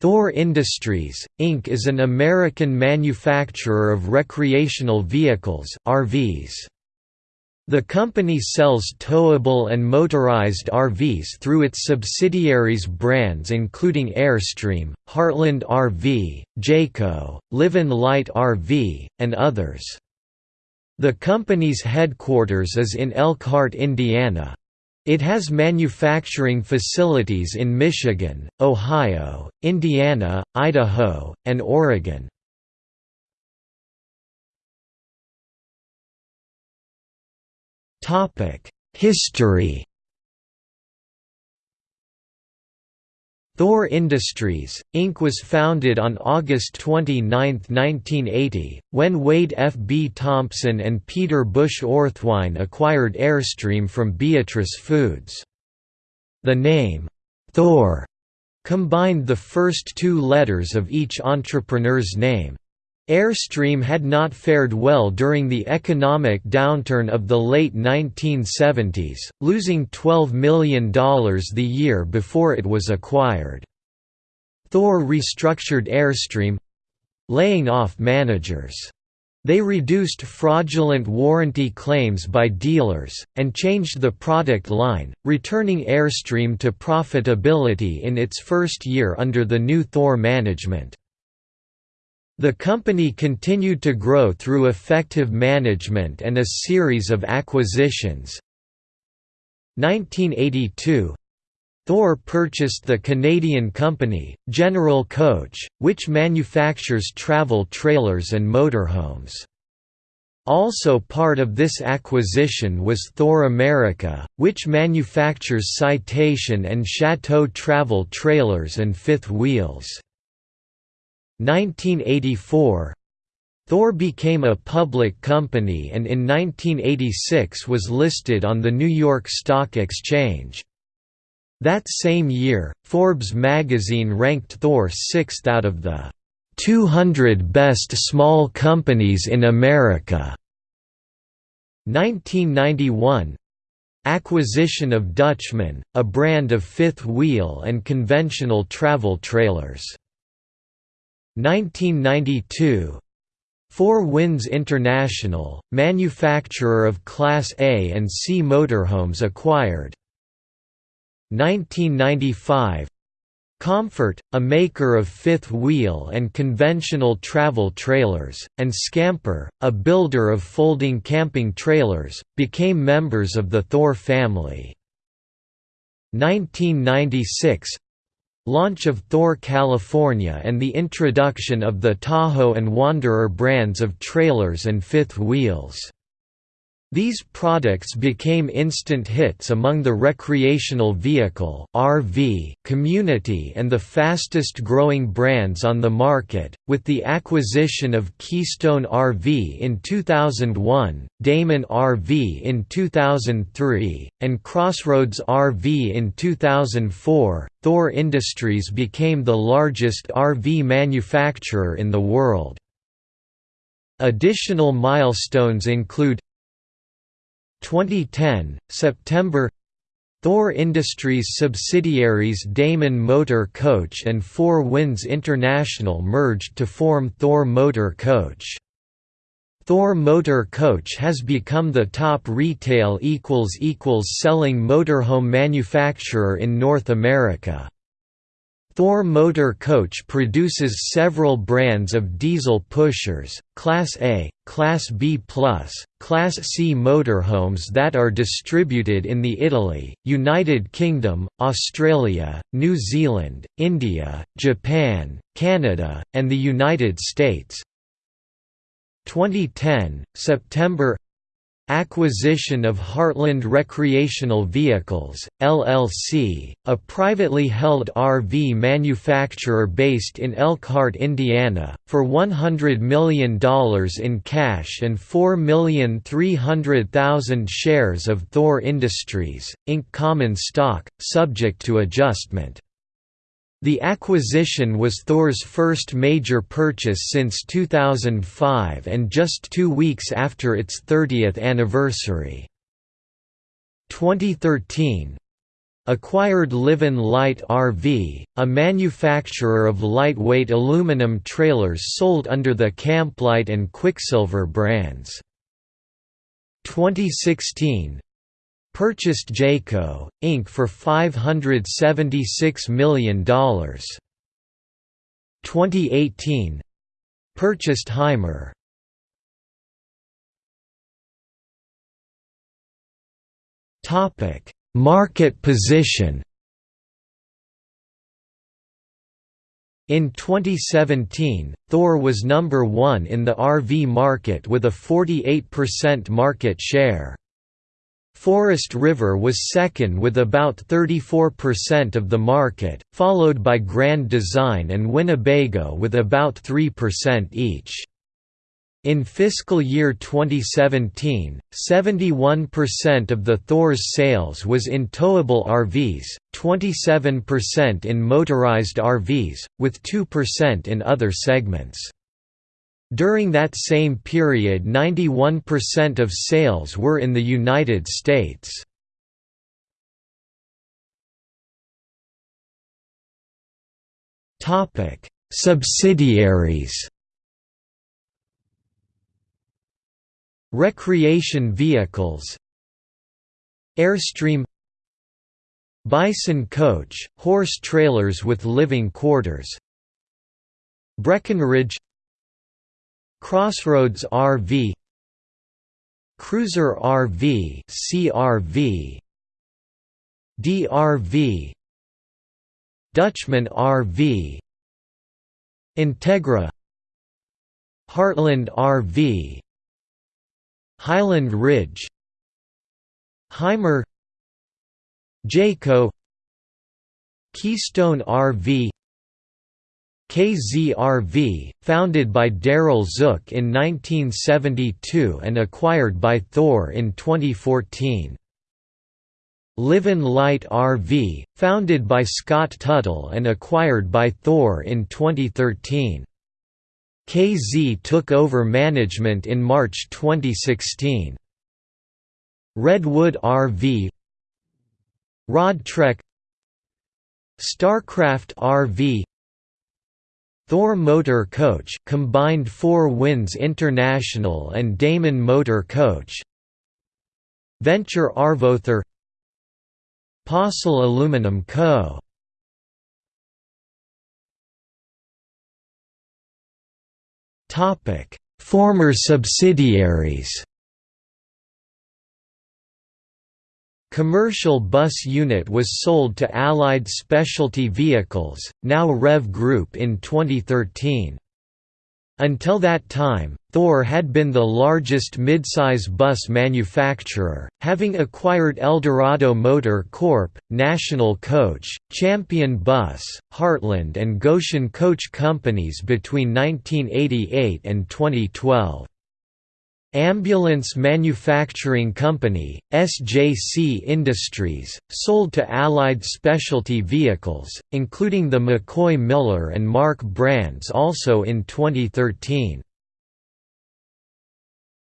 Thor Industries, Inc. is an American manufacturer of recreational vehicles RVs. The company sells towable and motorized RVs through its subsidiaries brands including Airstream, Heartland RV, Jayco, Livin Light RV, and others. The company's headquarters is in Elkhart, Indiana. It has manufacturing facilities in Michigan, Ohio, Indiana, Idaho, and Oregon. History Thor Industries, Inc. was founded on August 29, 1980, when Wade F. B. Thompson and Peter Busch Orthwein acquired Airstream from Beatrice Foods. The name, Thor, combined the first two letters of each entrepreneur's name. Airstream had not fared well during the economic downturn of the late 1970s, losing $12 million the year before it was acquired. Thor restructured Airstream—laying off managers. They reduced fraudulent warranty claims by dealers, and changed the product line, returning Airstream to profitability in its first year under the new Thor management. The company continued to grow through effective management and a series of acquisitions. 1982 Thor purchased the Canadian company, General Coach, which manufactures travel trailers and motorhomes. Also part of this acquisition was Thor America, which manufactures Citation and Chateau travel trailers and fifth wheels. 1984 Thor became a public company and in 1986 was listed on the New York Stock Exchange. That same year, Forbes magazine ranked Thor sixth out of the 200 best small companies in America. 1991 Acquisition of Dutchman, a brand of fifth wheel and conventional travel trailers. 1992 Four Winds International, manufacturer of Class A and C motorhomes acquired. 1995 Comfort, a maker of fifth wheel and conventional travel trailers, and Scamper, a builder of folding camping trailers, became members of the Thor family. 1996 Launch of Thor California and the introduction of the Tahoe and Wanderer brands of trailers and fifth wheels. These products became instant hits among the recreational vehicle (RV) community and the fastest growing brands on the market, with the acquisition of Keystone RV in 2001, Damon RV in 2003, and Crossroads RV in 2004. Thor Industries became the largest RV manufacturer in the world. Additional milestones include 2010, September Thor Industries subsidiaries Damon Motor Coach and Four Winds International merged to form Thor Motor Coach. Thor Motor Coach has become the top retail selling motorhome manufacturer in North America. Thor Motor Coach produces several brands of diesel pushers, Class A, Class B+, Class C motorhomes that are distributed in the Italy, United Kingdom, Australia, New Zealand, India, Japan, Canada, and the United States. 2010, September Acquisition of Heartland Recreational Vehicles, LLC, a privately held RV manufacturer based in Elkhart, Indiana, for $100 million in cash and 4,300,000 shares of Thor Industries, Inc. common stock, subject to adjustment. The acquisition was Thor's first major purchase since 2005 and just two weeks after its 30th anniversary. 2013 acquired Livin Light RV, a manufacturer of lightweight aluminum trailers sold under the Camplight and Quicksilver brands. 2016 Purchased Jayco, Inc. for $576 million. 2018 Purchased Hymer. Topic: Market position. In 2017, Thor was number 1 in the RV market with a 48% market share. Forest River was second with about 34% of the market, followed by Grand Design and Winnebago with about 3% each. In fiscal year 2017, 71% of the Thor's sales was in towable RVs, 27% in motorized RVs, with 2% in other segments. During that same period 91% of sales were in the United States. Subsidiaries. Recreation vehicles. Airstream. Bison coach, horse trailers with living quarters. Breckenridge Crossroads RV Cruiser RV CRV DRV Dutchman RV Integra Heartland RV Highland Ridge Hymer Jayco Keystone RV KZRV, founded by Daryl Zook in 1972 and acquired by Thor in 2014. Livin Light RV, founded by Scott Tuttle and acquired by Thor in 2013. KZ took over management in March 2016. Redwood RV Roadtrek Starcraft RV Thor Motor Coach combined Four Winds International and Damon Motor Coach Venture Arvother Postle Aluminum Co. Former subsidiaries Commercial bus unit was sold to Allied Specialty Vehicles, now Rev Group in 2013. Until that time, Thor had been the largest midsize bus manufacturer, having acquired Eldorado Motor Corp., National Coach, Champion Bus, Heartland and Goshen Coach Companies between 1988 and 2012. Ambulance Manufacturing Company, SJC Industries, sold to Allied Specialty Vehicles, including the McCoy Miller and Marque brands also in 2013.